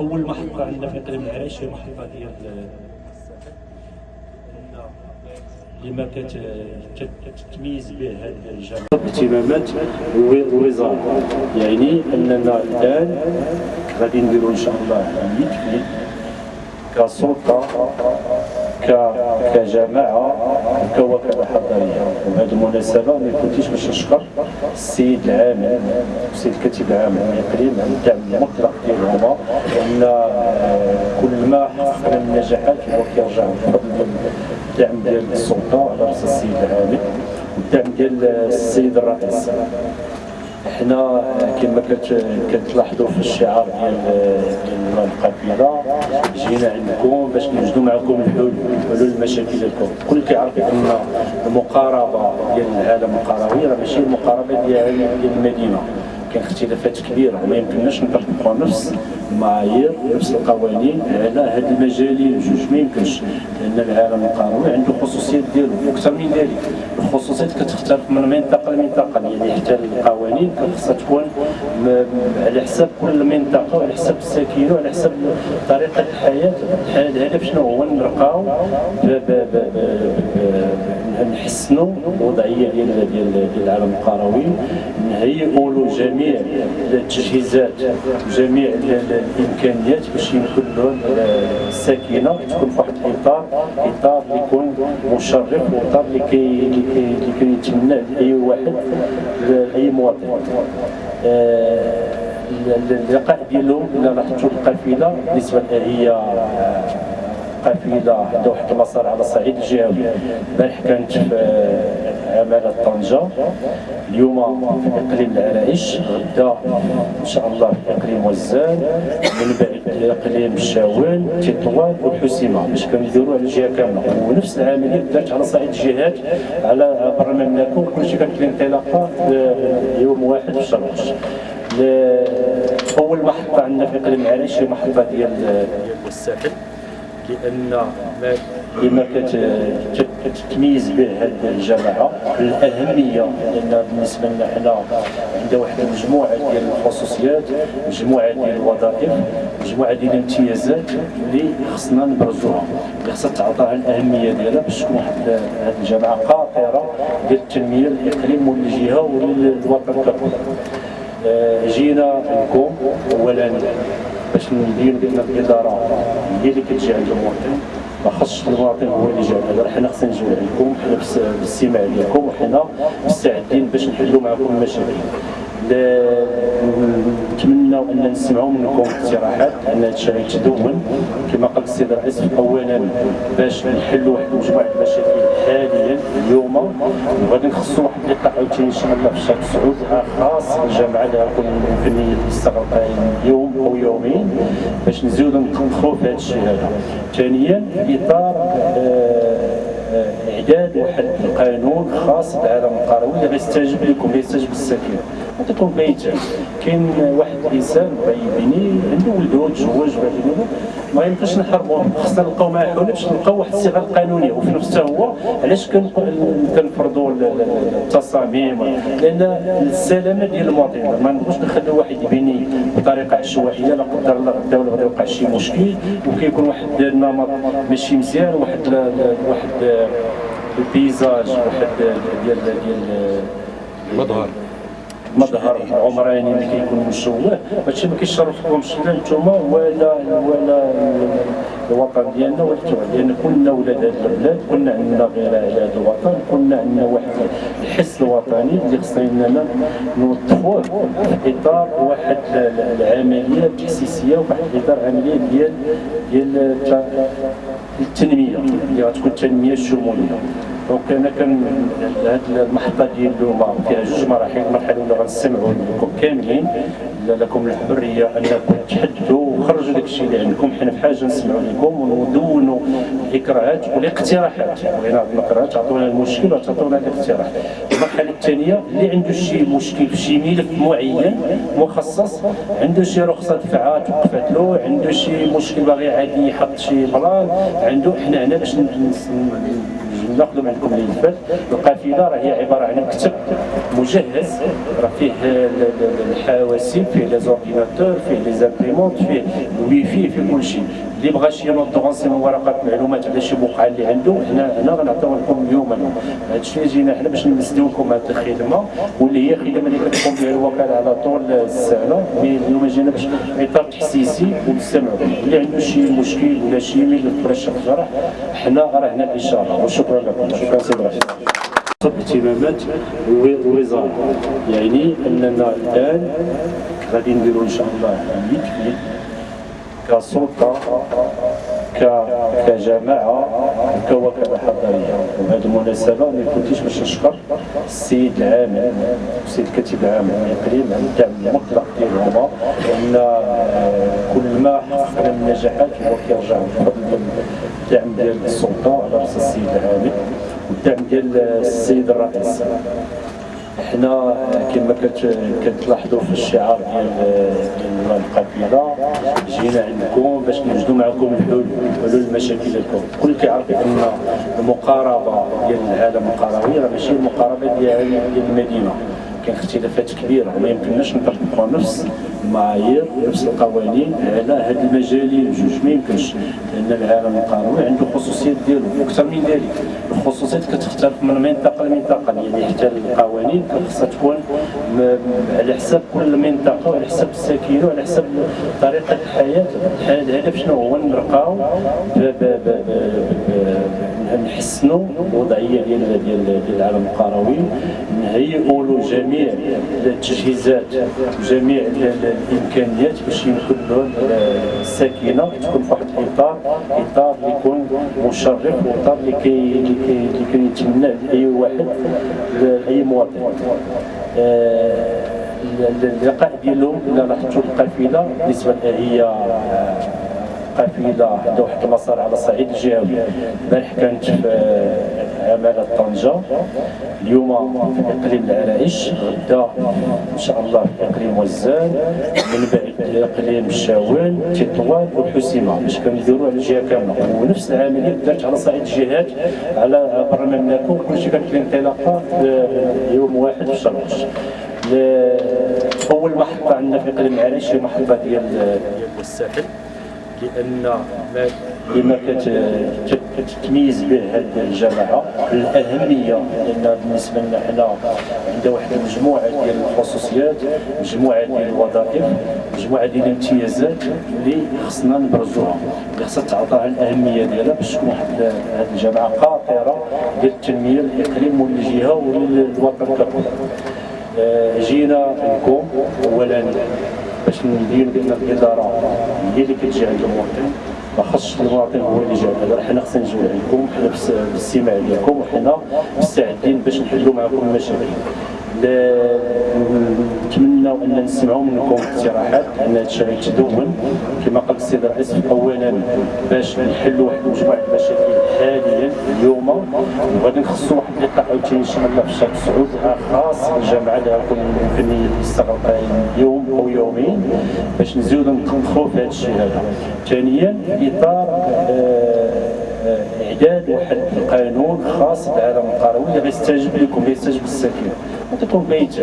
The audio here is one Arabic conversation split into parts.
أول محطة عندنا في إقليم العريش هي محطة ديال لما كتتميز به هذه الجامعة. اهتمامات الوزاره يعني أننا الآن غادي نديروا إن شاء الله عمليه كسلطه كجماعه كوكاله حضاريه وبهذه المناسبه ما كنتيش باش نشكر السيد العامل السيد الكاتب العام الاقليم على الدعم المطلق ديالهما ان كل ما حقق من النجاحات هو كيرجع بفضل الدعم ديال السلطه على راس السيد العامل والدعم ديال السيد الرئيس حنا كما كتلاحظوا في الشعار ديال القافله جينا عندكم باش نوجدوا معكم الحلول حلول المشاكل ديالكم الكل كيعرف أن المقاربة ديال العالم القروي راه ماشي المقاربة ديال المدينة. كاين اختلافات كبيره وما يمكنناش نطبقوا نفس المعايير نفس القوانين على هاد المجالين جوج. ما يمكنش لأن العالم القروي عنده خصوصيات ديالو وأكثر من ذلك الخصوصيات كتختلف من منطقة لمنطقة يعني حتى القوانين خصها تكون على حساب كل منطقة وعلى حساب الساكنه وعلى حساب طريقة الحياة. الهدف شنو هو نرقاو نحسنوا الوضعيه ديال ديال العالم القروي. نهيئوا له جميع التجهيزات جميع الإمكانيات باش يمكن له الساكنة تكون في واحد الاطار إطار اللي يكون مشرف وإطار اللي كي اللي كيتمناه اي واحد اي مواطن. آه، اللقاء ديالهم إلا لاحظتوا القافلة بالنسبة هي قافله عندها واحد المسار على الصعيد الجهوي. البارح كانت في عمالة طنجة. اليوم في إقليم العرائش غدا إن شاء الله في إقليم وزان من بعد إقليم الشاوان تطوان والحسيمه باش كنديروا على الجهة كاملة. ونفس العملية دارت على صعيد الجهات على برا المملكه وكلشي كانت الانطلاقة يوم واحد في شرقش أول محطة عندنا في إقليم العرائش هي محطة ديال الساحل. لأن لما كتتميز به هذه الجماعة الأهمية لأن بالنسبة لنا حنا عندنا واحد المجموعه ديال الخصوصيات مجموعة ديال الوظائف مجموعة ديال الامتيازات اللي خصنا نبرزوها. اللي خصها تعطيها الأهمية ديالها باش تكون واحد هذه الجماعة قاطره ديال التنمية الاقليم والجهه والوطن ككل آه، جينا لكم اولا. باش ندير بأن الإدارة هي اللي كتجي عند المواطن ما خصش المواطن هو اللي جا هذا حنا خصنا نجيو عندكم حنا بالاستماع ديالكم وحنا مستعدين باش نحلوا معكم المشاكل. نتمنى أن نسمعوا منكم اقتراحات أن هذا الشيء يتدون كما قال السيد الرئيس اولا باش نحلوا واحد مجموعه المشاكل حاليا اليوم. وغادي نخصصوا واحد اللقاء عاوتاني إن شاء الله في الشهر السعود خاص بالجامعة اللي غتكون ممكن يستغرق يوم أو يومين باش نزيدوا ندخلوا في هذا الشيء هذا. ثانيا إطار آه إعداد واحد القانون خاص بالعالم القروي اللي غيستجيب لكم غيستجيب للساكنه تكون بيت كاين واحد الإنسان بغى يبني عنده ولده تزوج ما يمكنش نحرموه. خصنا نلقاو معاه حلول باش نلقاو واحد الصيغة قانونيه وفي نفس هو علاش كنفرضوا التصاميم؟ لأن السلامة ديال المواطن. ما نبغوش نخليو واحد يبني بطريقة عشوائية. لا قدر الله الدولة غادي يوقع شي مشكل. وكيكون واحد النمط ماشي مزيان. واحد واحد البيزاج واحد ديال ديال مظهر. مظهر عمراني اللي كيكون مشوه هادشي ما كيشرفكمش لا نتوما ولا ولا الوطن ديالنا ولا لأن كنا ولاد هذا البلاد كنا عندنا غير على هذا الوطن كنا عندنا واحد الحس الوطني اللي خصنا إننا نوظفوه في إطار واحد العملية التحسيسيه وفي اطار عملية ديال ديال التنمية اللي غتكون التنميه الشمولية. donc أنا كان هذه المحطة ديال اليوم فيها جوج مراحل المرحله الاولى غنستمعوا لكم كاملين. لكم الحرية أنكم تحدثوا وخرجوا داك الشيء اللي عندكم. حنا في حاجة نسمعوا لكم وندونوا الإكراهات والاقتراحات. بغينا الاقتراحات عطونا المشكل وتعطونا الاقتراح. المرحلة الثانية اللي عنده شي مشكل في شي ملف معين مخصص عنده شي رخصة دفعه توقفت له عنده شي مشكل باغي عادي يحط شي plan عنده حنا هنا باش ناخذوا من عندكم الملفات القافلة راه هي عبارة عن مكتب مجهز راه فيه الحواسيب فيه les ordinateurs فيه les imprimantes فيه الوي في فيه كل شيء. اللي بغى شي note de renseignement ورقات معلومات على شي بقعة اللي عنده حنا هنا غنعطيو لكم اليوم. هذا الشيء جينا حنا باش نمسدو لكم هذه الخدمة واللي هي خدمة اللي كتقوم بها الوكالة على طول السنة اليوم جينا باش إطار تحسيسي ونستمعوا اللي عنده شي مشكل ولا شي ميل ولا شي جرح حنا راه هنا الاشاره وشكرا لكم. شكرا سيدي رشيد. اهتمامات الوزاره يعني أننا الآن غادي نديروا إن شاء الله اللي كسلطه كجماعة كوكاله حضاريه وبهذه المناسبه ما يفوتيش باش نشكر السيد العامل السيد الكاتب العام الإقليم على الدعم المطلق ديالهما لأن كل ما حققنا من نجاحات هو كيرجع بفضل الدعم ديال السلطة على رأس السيد العامل والدعم ديال السيد الرئيس. حنا كما كتلاحظوا في الشعار ديال القافله جينا عندكم باش نوجدوا معكم الحلول حلول المشاكل ديالكم الكل كيعرف ان المقاربة ديال العالم القروي راه ماشي المقاربة ديال المدينة. كاين اختلافات كبيرة وما يمكنناش نطبقوا نفس المعايير نفس القوانين على هاد المجالين بجوج ما يمكنش لأن العالم القانوني عنده خصوصيات ديالو وأكثر من ذلك. الخصوصيات كتختلف من منطقة لمنطقة يعني حتى القوانين خصها تكون على حساب كل منطقة وعلى حساب الساكنه وعلى حساب طريقة الحياة. الهدف شنو هو؟ نرقاو نحسنوا الوضعيه ديال ديال العالم القروي نهيئوا له جميع التجهيزات وجميع الإمكانيات باش يمكن له الساكنه تكون في واحد الاطار إطار اللي يكون مشرف وإطار اللي كي كيتمنى اي واحد اي مواطن. اللقاء ديالهم لاحظتوا القافلة بالنسبة هي قافله واحد المسار على الصعيد الجهوي. البارح كانت في عمالة طنجة. اليوم في إقليم العرائش. غدا إن شاء الله في إقليم وزان. من بعد إقليم الشاوين تطوان والحسيمة. باش كنديروا على الجهة كاملة. ونفس العملية دارت على صعيد الجهات على برا المملكه وكلشي كانت الانطلاقة يوم واحد في شرقش أول محطة عندنا في إقليم العرائش هي محطة ديال الساحل. لأن لما كتتميز به هذه الجماعة الأهمية لأن بالنسبة لنا حنا عندنا واحد المجموعة ديال الخصوصيات مجموعة ديال الوظائف مجموعة ديال الامتيازات اللي خصنا نبرزوها. اللي خصها تعطى الأهمية ديالها باش تكون واحد هذه الجماعة قاطره ديال التنمية الإقليم والجهة والوطن ككل. آه، جينا لكم اولا باش ندير بان الإدارة هي اللي كتجي عند المواطن ما خصش المواطن هو اللي جا هذا حنا خصنا نجيو عندكم حنا بالاستماع ديالكم وحنا مستعدين باش نحلوا معكم المشاكل. نتمنوا أن نسمعوا منكم اقتراحات أن هذا الشيء يتدون كما قال السيد الرئيس اولا باش نحلوا واحد مجموعه المشاكل حاليا اليوم. وغادي نخصصوا واحد اللقاء عاوتاني الله في الشهر السعود خاص بالجامعة اللي غتكون يمكن يستغرق يوم أو يومين باش نزيدوا ندخلوا في هذا الشيء هذا. ثانيا إطار آه إعداد واحد القانون خاص بالعالم القروي اللي غيستجيب لكم غيستجيب للساكنه عطيكم بيت.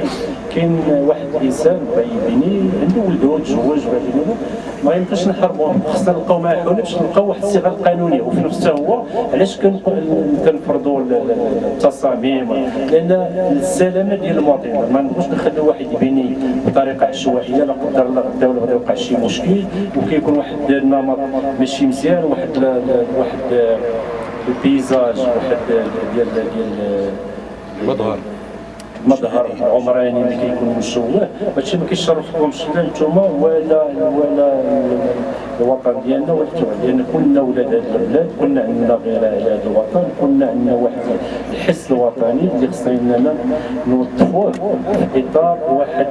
كاين واحد الإنسان بيبني عنده ولده تزوج ما يمكنش نحرموه خصنا نلقاو حلول باش نلقاو واحد الصيغة القانونية. وفي نفس هو علاش كنفرضوا التصاميم؟ لأن السلامة ديال المواطنين ما نبغوش نخليو واحد يبني بطريقة عشوائية. لا قدر الله غدا ولا غادي يوقع شي مشكل. وكيكون واحد النمط ماشي مزيان. واحد واحد البيزاج واحد ديال ديال مظهر مظهر عمراني اللي كيكون مشوه هادشي ما كيشرفكمش لا نتوما ولا ولا الوطن ديالنا ولا لأن كلنا ولاد هذا البلاد كنا عندنا غير على هذا الوطن كنا عندنا واحد الحس الوطني اللي خصنا اننا نوظفوه في إطار واحد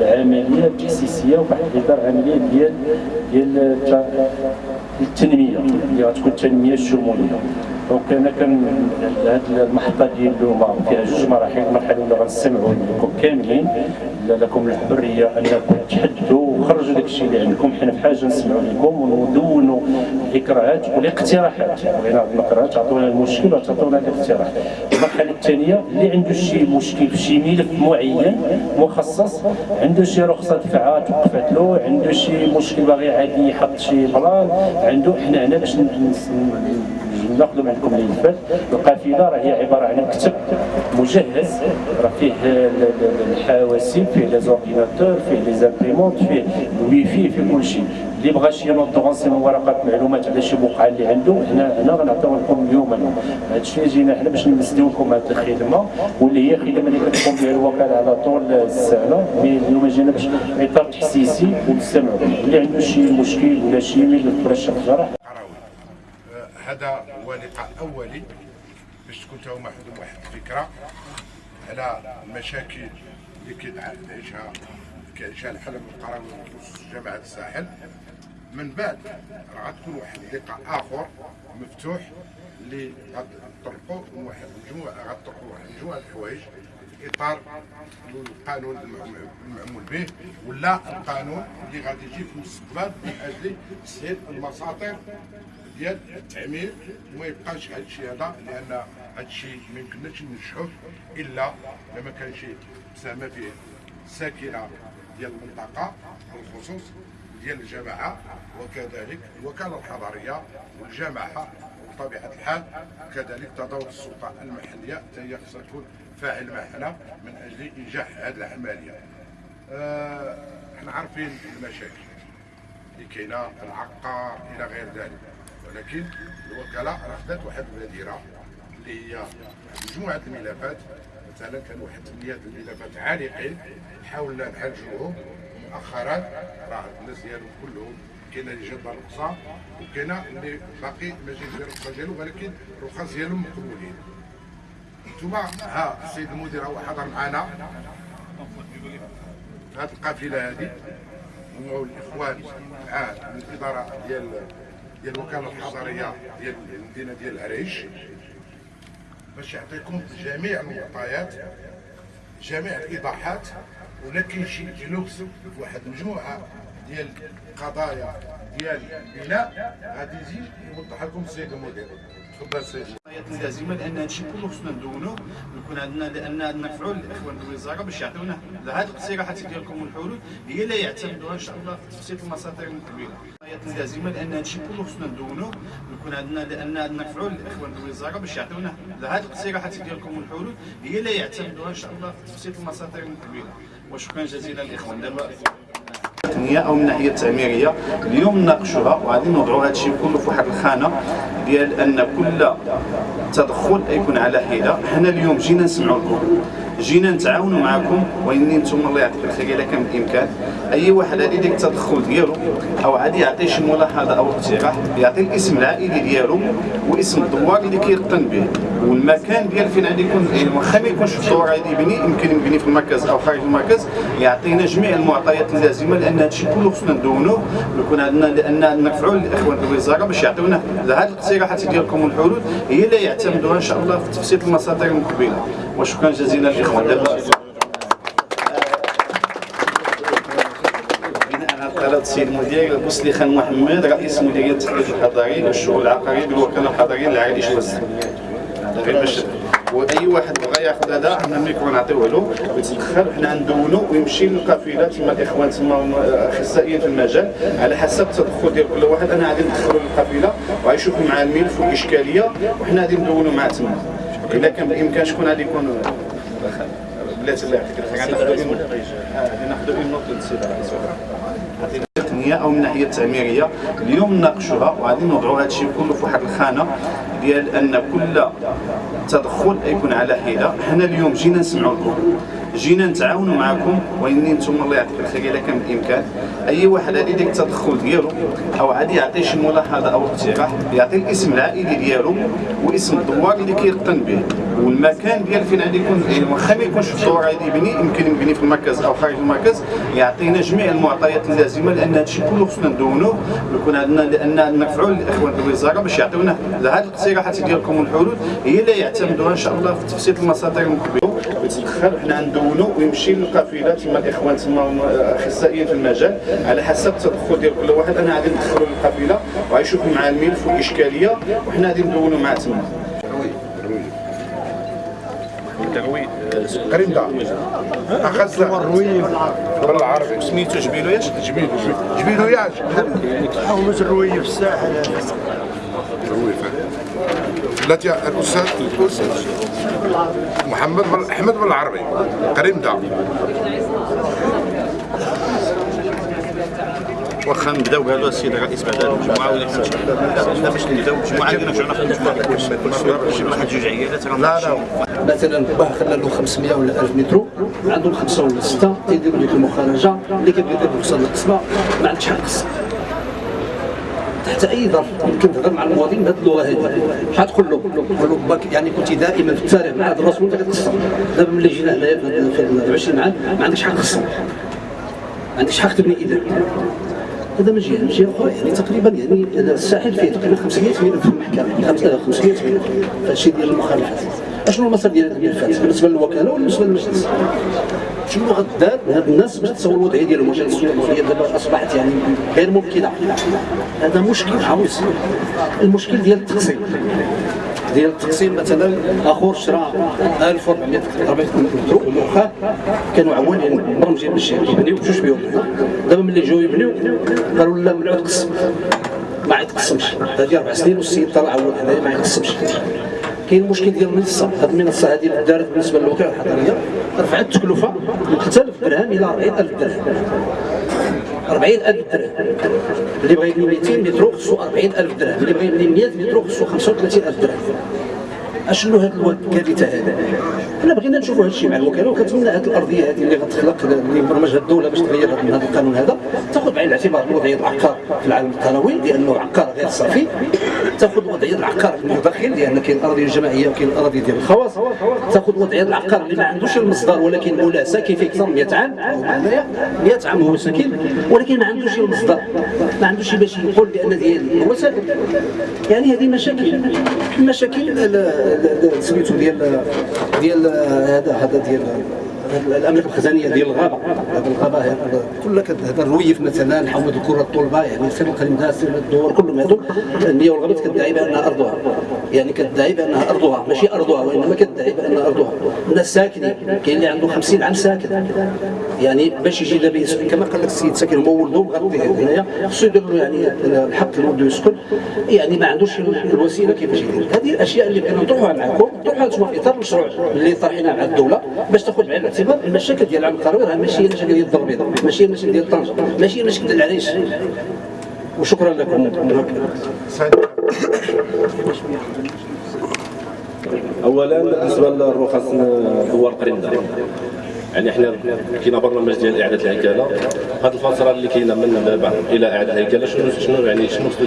العملية التاسيسيه وواحد إطار عملية ديال ديال التنمية اللي غتكون التنميه الشمولية. donc أنا كان هذه المحطه ديال اليوم فيها جوج مراحل المرحله الاولى غنستمعوا لكم كاملين لكم الحرية انكم تحدثوا وخرجوا داك الشيء اللي عندكم. حنا في حاجة نسمعوا لكم وندونوا الاكراهات والاقتراحات. بغينا الاقتراحات تعطونا المشكل وتعطونا الاقتراح. المرحلة الثانية اللي عنده شي مشكل في شي ملف معين مخصص عنده شي رخصة دفعه توقفت له عنده شي مشكل باغي عادي يحط شي plan عنده حنا هنا باش ناخذوا عندكم الملفات القافلة راه هي عبارة عن مكتب مجهز راه فيه الحواسيب فيه les ordinateurs فيه les imprimantes فيه الوي في فيه كل شيء. اللي بغى شي note de renseignement ورقات معلومات على شي بقعه اللي عنده حنا هنا غنعطيو لكم اليوم هذا الشيء جينا حنا باش نمسديو لكم هذه الخدمة واللي هي خدمة اللي كتقوم بها الوكالة على طول السنة اليوم جينا باش إطار تحسيسي ونستمعوا اللي عنده شي مشكل ولا شي ميل ولا شي حاجة هذا لقاء اولي باش تكون هما عندهم واحد الفكرة على المشاكل اللي كيعيشها كيعيشها الحلم القروي جامعة الساحل. من بعد راه غتكون واحد اللقاء آخر مفتوح اللي غتطرقوا واحد المجموعه غتطرقوا واحد المجموعه الحوايج في إطار القانون المعمول به ولا القانون اللي غادي يجي في المستقبل من أجل تسهيل المساطر ديال التعمير وما يبقاش هذا الشيء هذا لأن هذا الشيء ما يمكنناش ننجحوه إلا لما كان شي مساهمة فيه. ساكنة ديال المنطقة بالخصوص ديال الجماعة وكذلك الوكالة الحضرية والجماعه بطبيعة الحال. كذلك تدور السلطة المحلية حتى هي خصها تكون فاعل معنا من أجل إنجاح هذه العملية. آه، إحنا عارفين المشاكل اللي كاينة العقار إلى غير ذلك. ولكن الوكاله خدات واحد البادره اللي هي مجموعة الملفات مثلا كان واحد ثمانيه الملفات عالقين حاولنا نحلجوهم مؤخرا راه الناس ديالهم كلهم كاين اللي جاب الرخصة وكاين اللي باقي ما جاش الرخصة ديالو ولكن الرخص ديالهم مقبولين. أنتم ها السيد المدير هو حضر معنا هذه القافلة هذه. هو الإخوان مع الإدارة ديال ديال الوكاله الحضرية ديال المدينة ديال العريش. باش يعطيكم جميع المعطيات جميع الإيضاحات ولا كاين شي جلوس واحد المجموعه ديال القضايا ديال البناء غادي يجي يوضح لكم السيد المدير. تفضل سيدي اللازمه لأن هادشي كله خصنا ندونو يكون عندنا لأن نفعوا الاخوان الوزاره باش يعطيونا هذه الاقتراحات ديالكم والحلول هي اللي يعتمدوها إن شاء الله في تفسير المساطر المقبله اللازمه لأن هادشي كله خصنا ندونو يكون عندنا لأن نفعوا الاخوان الوزاره باش يعطيونا هذه الاقتراحات ديالكم والحلول هي اللي يعتمدوها إن شاء الله في تفسير المساطر المقبله وشكرا جزيلا الاخوان دابا التقنيه أو من الناحيه التعميريه اليوم نناقشوها وغادي نوضعوا هذا الشيء كله في واحد الخانة ديال أن كل تدخل يكون على حده حنا اليوم جينا نسمعوا لكم جينا نتعاونوا معكم وإني أنتم الله يعطيك الخير إلا كان بالامكان أي واحد غادي يدير التدخل ديالو أو غادي يعطي شي ملاحظة أو اقتراح يعطي الاسم العائلي ديالو واسم الدوار اللي كيرقن به. والمكان ديال فين غادي يكون يعني واخا ما يكونش في الدور غادي يبني يمكن يبني في المركز أو خارج المركز يعطينا جميع المعطيات اللازمة لأن هذا الشيء كله خصنا ندونوه يكون عندنا لأن نرفعوا الاخوان في الوزارة باش يعطيونا هذه الاقتراحات ديالكم والحلول هي اللي يعتمدوها إن شاء الله في تفسير المصادر المقبلة. وشكرا جزيلا للاخوان دابا السيد المدير بوسلي خان محمد رئيس مديرية التحديث الحضاري للشؤون العقارية بالوكالة الحضرية للعائلة شوز باش وأي واحد بغى ياخذ هذا عندنا الميكرو نعطيوه له ويتدخل وحنا ندونو ويمشي للقافلة تما الإخوان تما أخصائيين في المجال على حسب التدخل ديال كل واحد أنا غادي ندخلوا للقافلة وغيشوفوا مع الملف والاشكاليه وحنا غادي ندونو معاه تما. الا كان بالإمكان شكون غادي يكون؟ بلاتي الله يعطيك الخير. غادي ناخذوا en note التقنيه أو من الناحيه التعميرية. اليوم نناقشوها وغادي نوضعوا هذا الشيء كله في واحد الخانة. ديال أن كل تدخل يكون على حده حنا اليوم جينا نسمعوا لكم جينا نتعاونوا معكم. وإني أنتم الله يعطيك الخير إلا كان بالإمكان. أي واحد غادي يدير التدخل ديالو أو غادي يعطي شي ملاحظه أو اقتراح يعطي الاسم العائلي ديالو واسم الدوار اللي كيرقن به. والمكان ديال فين غادي يكون واخا ما يكونش في الدور غادي يبني يمكن يبني في المركز أو خارج المركز يعطينا جميع المعطيات اللازمة لأن هذا الشيء كله خصنا ندونوه ويكون عندنا لأن نرفعوا للاخوان في الوزارة باش يعطيونا هذه الاقتراحات ديالكم والحلول هي اللي يعتمدوها إن شاء الله في تفسير المصادر المقبله ويتدخل وحنا ندونو ويمشي للقافلة تما الإخوان تما اخصائيين في المجال على حسب التدخل ديال كل واحد. أنا غادي ندخلوا للقافلة وغيشوفوا مع الملف والاشكاليه وحنا غادي ندونوا معاه تما. قريب دا اخذ الرويف بالعربي سميتو جبيلو ياش؟ جبيلو جبيلو. ياش. حومة الرويف الساحل الرويف التي الاستاذ الأستاذ محمد بن أحمد بن العربي. قريب دا واخا نبداو قالوا السيد الرئيس بعد المجموعه ولا لا نبداو المجموعه عندنا نرجعوا ناخذ المجموعه كل شوية شي واحد جوج عيالات لا لا مثلا باه خلى له 500 ولا 1000 مترو عندهم خمسه ولا سته تيديروا ديك المخرجه اللي كيبغي يدير رخصه للقسمه ما عندكش حق تحت اي ظرف يمكن تهضر مع المواطن بهذه اللغة هذه شحال تقول له تقول له باك يعني كنت دائما في التاريخ مع هذا الرسول انت كتقسم دابا ملي جينا هنايا في هاد- في 20 عام ما عندكش حق قسم ما عندكش حق تبني اذا هذا من جهه من أخرى يعني تقريبا يعني الساحل فيه تقريبا 500 ملف في المحكمة. 500 ملف الشيء ديال المخالفات. أشنو المسار ديال الملفات بالنسبة للوكالة ولا بالنسبة للمجلس؟ شنو غدار هاد الناس باش تصور الوضعية ديالهم؟ واش المصريه دابا أصبحت يعني غير ممكنة. هذا مشكل عويص المشكل ديال التقسيم. ديال التقسيم مثلا اخر شرا 1400 400 متر ومخا كانوا عوالين برمجين بالشيء يبنيو بجوج بيوت دابا ملي جاو يبنيو قالوا لا ممنوع تقسم. ما يتقسمش هذه أربع سنين والسيد طلع أول هنايا ما يتقسمش كاين المشكل ديال المنصة. هذه المنصة هذه دارت بالنسبة للوكاله الحضرية رفعت التكلفة من 3000 درهم إلى 40000 درهم. 40000 درهم. اللي بغى يبني 200 متر خصو 40000 درهم. اللي بغى يبني 100 متر خصو 35000 درهم. أشنو الواد الكارثه هذا؟ حنا بغينا نشوفوا هذا الشيء مع الوكالة وكنتمنى هذه الأرضية هذه اللي غتخلق اللي مبرمجها الدولة باش تغير من هذا القانون هذا تاخذ بعين الاعتبار وضعيه العقار في العالم القروي لأنه عقار غير صافي تاخذ وضعية العقار في المداخل لأن كاين الأراضي الجماعية وكاين الأراضي ديال الخواص تاخذ وضعية العقار اللي ما عندوش المصدر ولكن مولا ساكن فيه أكثر من 100 عام هنايا 100 عام هو ساكن ولكن ما عندوش المصدر ما عندوش باش يقول بأن ديالي هو ساكن يعني هذه مشاكل مشاكل. سميتو ديال ديال هذا هذا ديال الاملاك الخزانية ديال الغابة. هذا الغابة هذا كلها هذا الرويف مثلا حومه الكرة الطلبة يعني سير القلمدات سير الدور كلهم هذو المياه والغابات كتدعي بانها أرضها. يعني كتدعي بانها أرضها ماشي أرضها وإنما كتدعي بانها أرضها. الناس ساكنين كاين اللي عنده 50 عام ساكن. يعني باش يجي دابا يسكن كما قال لك السيد ساكن هو ولده مغطيه هنايا. خصو يدير له يعني الحق لولده يسكن يعني ما عندوش الوسيلة كيفاش يدير. هذه الأشياء اللي بغينا نطرحوها معكم نطرحوها أنتم في إطار المشروع اللي طرحناه مع الدولة باش تاخذ بعين الاعتبار المشاكل ديال العالم القروي راه ماشي هي المشاكل ديال الدار البيضاء ماشي هي المشاكل ديال طنجه ماشي هي المشاكل ديال العريش. وشكرا لكم. اولا بالنسبة للرخص دوار قريندا يعني إحنا كاين برنامج ديال إعادة الهيكلة. هذه الفترة اللي كاينة من دابا إلى إعادة الهيكلة شنو شنو يعني شنو خصو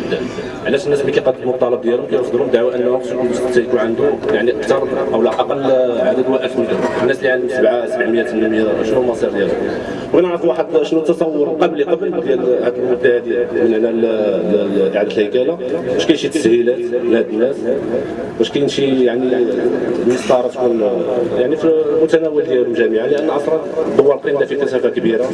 علاش الناس ملي كيقدموا الطلب ديالهم كيرفضوا دعوى أنه خصو المستثمر يكون عنده يعني أكثر أو لا أقل عدد 1000 مليون؟ الناس اللي عندهم 7 700 800 شنو المصير ديالهم؟ بغينا نعرف واحد شنو التصور قبل قبل ديال هذه المده هذه من لاعاده الهيكلة. واش كاين شي تسهيلات لهاد الناس؟ واش كاين شي يعني مسطرة تكون يعني في المتناول ديالهم جميعا؟ لأن دوار قريندا في كثافه كبيرة.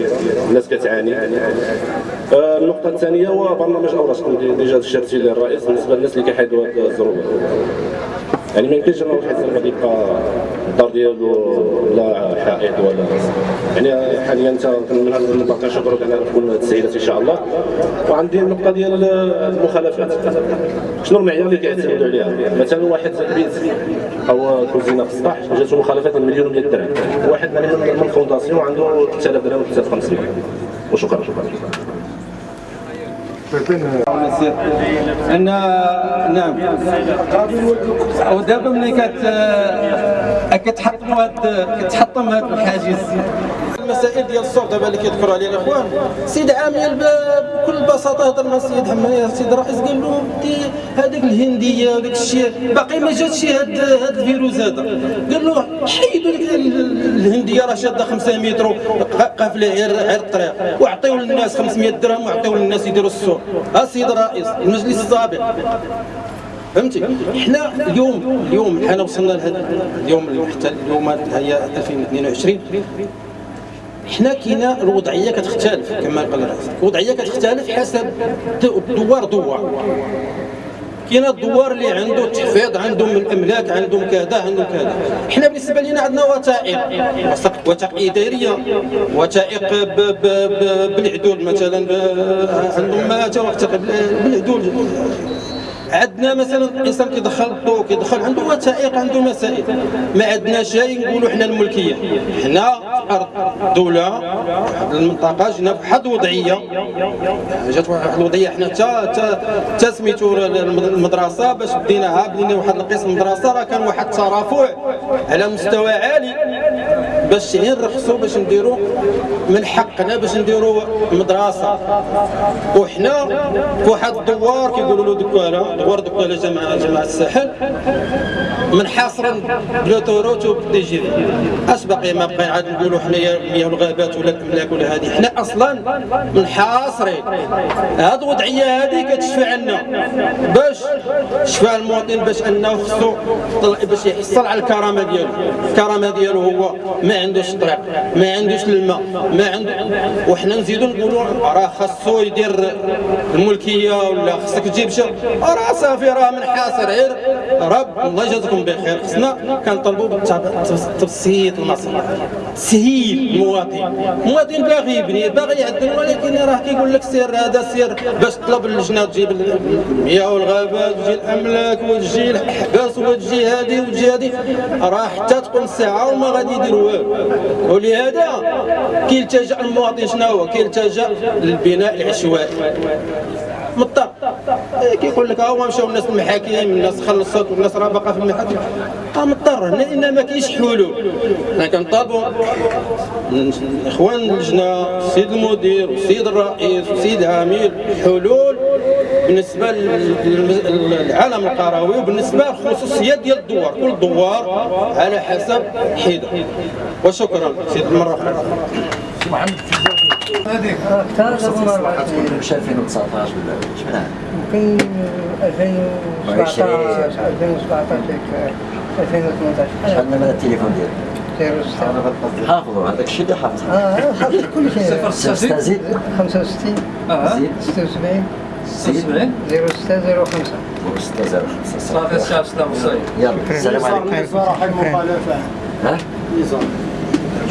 الناس كتعاني. آه، النقطة الثانية هو برنامج اوراش كنت déjà اشرتي ليه الرئيس بالنسبة للناس اللي كيحيدوا هذه الظروف. يعني ما يمكنش أنه واحد زعما يبقى الدار ديالو لا حائط ولا يعني حاليا انت المنبر كنشكرك على تكون تسهيلات إن شاء الله. وعندي النقطة ديال المخالفات. شنو المعيار اللي كيعتمدوا عليها مثلا واحد بيت أو كوزينه في السطح جاتو مخالفات من مليون و درهم. واحد من الفونداسيون عنده 3000 درهم 3500 وشكرا شكرا. ان نعم. ودابا ملي كت كتحطموا هاد كتحطم هاد الحاجز. المسائل ديال الصوت دابا اللي كيذكروا عليها الاخوان سيد عامل بكل بساطة هضر مع السيد حماية يا سيد الرئيس قال له دي هذيك الهندية وداك الشيء باقي ما جاتش هاد هاد الفيروس هذا. قال له حيدوا ديك ال- الهندية راه شادة 500 متر قافلة غير غير الطريق. وعطيو للناس 500 درهم وعطيو للناس يديروا السوق. ها السيد الرئيس المجلس السابق. فهمتي؟ حنا اليوم اليوم حنا وصلنا لهذا اليوم حتى اليوم هي 2022 حنا كاينة الوضعيه كتختلف كما قال الرئيس. الوضعيه كتختلف حسب دوار دوار. كاين الدوار اللي عنده تحفيظ عندهم الاملاك عندهم كذا عندهم كذا. حنا بالنسبة لنا عندنا وثائق. وثائق- اداريه وثائق بالعدول مثلا عندهم ما توثق بالعدول. عندنا مثلا انسان كيدخل الضوء كيدخل عنده وثائق عنده مسائل. ما عندنا شيء نقولوا حنا الملكية. حنا أرض دولة المنطقة جينا في واحد الوضعيه جات واحد الوضعيه حنا تا تا سميتو المدرسة باش بديناها بدينا واحد القسم المدرسة راه كان واحد الترافع على مستوى عالي. باش نرخصوا باش نديروا من حقنا باش نديروا مدرسة. وحنا واحد الدوار كيقولوا له دكاله دوار دكاله جماعة جماعة الساحل منحاصرا بلا توروت وبدي جي. اش باقي ما بقى عاد نقولوا حنايا مياه الغابات ولا الأملاك ولا هذه. حنا أصلا منحاصرين هاد الوضعيه هذه كتشفى عنا. باش شفى المواطن باش أنه خصو باش يحصل على الكرامة ديالو. الكرامة ديالو هو ما عندوش طريق ما عندوش الماء ما عنده وحنا نزيدو نقولوا راه خاصو يدير الملكية ولا خصك تجيب شي راه صافي راه منحاصر غير رب الله يجازيكم بخير. خصنا كنطلبوا تبسيط المصالح تسهيل المواطن المواطن باغي يبني باغي يعدل ولكن راه كيقول لك سير هذا سير باش تطلب اللجنة تجيب المياه والغابات وتجي الأملاك وتجي الأحباس وتجي هذه وتجي هذه. راه حتى تقوم الساعة وما غادي يدير والو. ولهذا كيلتجأ المواطن شنو هو؟ كيلتجأ للبناء العشوائي. مضطر إيه كيقول لك ها مشاو الناس المحاكم الناس خلصت والناس راه باقا في المحاكم. آه مضطر لأن ما كاينش حلول. حنا كنطالبوا الاخوان اللجنه السيد المدير والسيد الرئيس والسيد العميد حلول بالنسبة للعالم القروي وبالنسبه للخصوصيات ديال الدوار كل دوار على حسب حده وشكرا سيد المره أخرى مش 2019 ولا شحال يمكن 2017 2017 2018 شحال من التليفون ديالك 06 حافظوا هذاك الشيء اللي حافظ آه حافظ كل شيء زيد 65 زيد 76 زيد 06 05 ستة زيرو خمسة صافي الشعب سلام وصاي يلا السلام عليكم. صراحة المخالفة ها؟ نظام.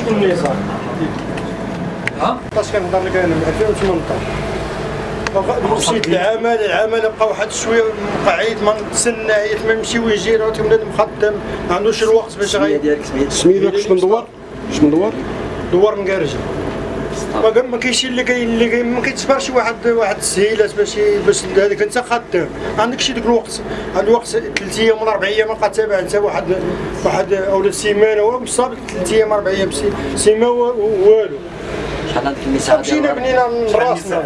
شكون النظام؟ ها؟ باش كنهضر لك أنا؟ من 2018 مشيت للعمل العمل بقى واحد شوية مقعد ما نتسنى عيط ما نمشي ويجي راه تولد مخدم ما عندوش الوقت باش ديالك سميت سميتك شنو ندور شنو ندور دوار مكارجه ما ما كاينش اللي كاين اللي كاين ما كيتصبرش شي واحد واحد السهيلات باش باش هذاك انت خدام ما عندكش ديك الوقت عند الوقت ثلاث أيام ولا أربع أيام ما بقى تابع انت واحد واحد اولا سيمانه هو مصاب ثلاث أيام أربع أيام سي- سيمانه والو شحال عندك المساحة مشينا بنينا من راسنا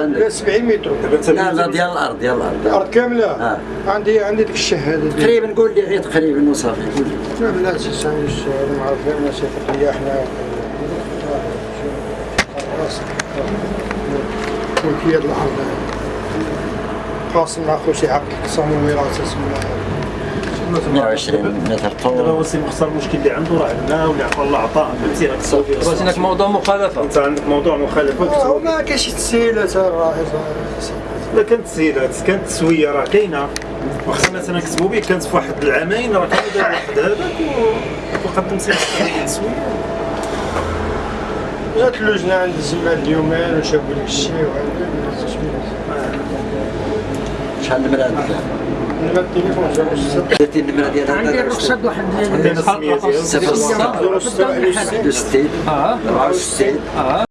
عندك؟ 70 متر لا لا ديال الأرض ديال الأرض الأرض كامله آه. عندي عندي ديك الشهاده تقريبا قول لي غير تقريبا وصافي قول لي لا لا سي ما عرف غير ماشي فقيه إحنا ملكية الأرض قاسم مع خوشي حق قسم الوراثة اسمها 120 متر دابا طول هو سي مختار المشكل اللي عنده راه عندنا واللي عطى الله عطاء. فهمتي بغيت هناك موضوع مخالفة. أنت عندك موضوع كاينش تسهيلات الرئيس لا كانت تسهيلات كانت تسوية راه كاينة. واخا مثلا كتبوا به كانت في واحد العامين راه كان واحد هذاك و- وقدم سي مختار جات اللجنة عند الزمان اليومين وشافوا لك الشيء وهذا شحال النمرة عندك نبات التليفون جابوا درتي النمرة ديال عندي الرخصة واحد عندنا صفر ستة 06 61 64